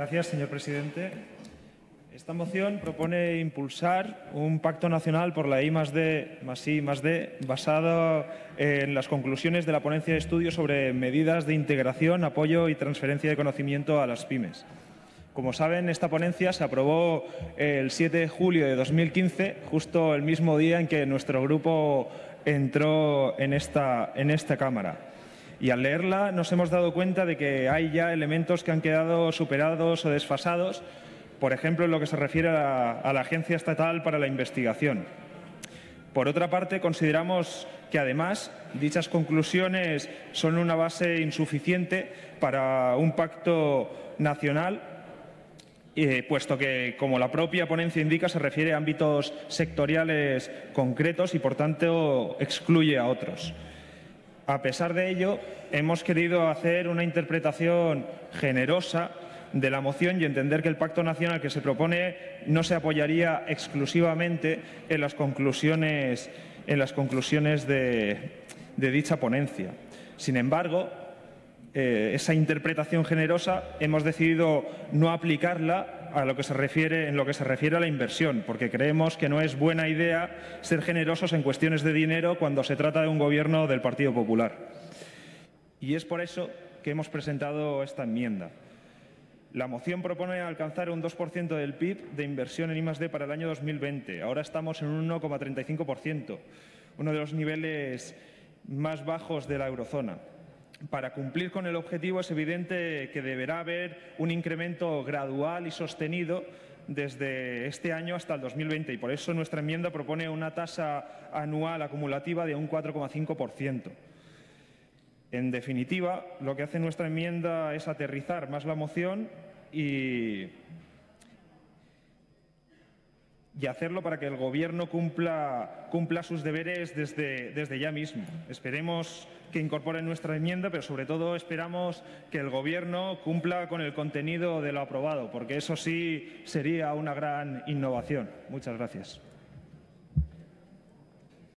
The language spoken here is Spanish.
Gracias, señor presidente. Esta moción propone impulsar un pacto nacional por la I más D más I más D basado en las conclusiones de la ponencia de estudio sobre medidas de integración, apoyo y transferencia de conocimiento a las pymes. Como saben, esta ponencia se aprobó el 7 de julio de 2015, justo el mismo día en que nuestro grupo entró en esta, en esta Cámara. Y al leerla nos hemos dado cuenta de que hay ya elementos que han quedado superados o desfasados, por ejemplo, en lo que se refiere a la, Agencia Estatal para la Investigación. Por otra parte, consideramos que además dichas conclusiones son una base insuficiente para un pacto nacional eh, puesto que, como la propia ponencia indica, se refiere a ámbitos sectoriales concretos y, por tanto, excluye a otros. A pesar de ello, hemos querido hacer una interpretación generosa de la moción y entender que el pacto nacional que se propone no se apoyaría exclusivamente en las conclusiones, en las conclusiones de, dicha ponencia. Sin embargo, eh, esa interpretación generosa hemos decidido no aplicarla a lo que se refiere, en lo que se refiere a la inversión, porque creemos que no es buena idea ser generosos en cuestiones de dinero cuando se trata de un gobierno del Partido Popular. Y es por eso que hemos presentado esta enmienda. La moción propone alcanzar un 2% del PIB de inversión en I+D para el año 2020. Ahora estamos en un 1,35%, uno de los niveles más bajos de la eurozona. Para cumplir con el objetivo es evidente que deberá haber un incremento gradual y sostenido desde este año hasta el 2020 y por eso nuestra enmienda propone una tasa anual acumulativa de un 4,5%. En definitiva, lo que hace nuestra enmienda es aterrizar más la moción y, y hacerlo para que el Gobierno cumpla, cumpla sus deberes desde, desde, ya mismo. Esperemos que incorporen nuestra enmienda, pero sobre todo esperamos que el Gobierno cumpla con el contenido de lo aprobado, porque eso sí sería una gran innovación. Muchas gracias.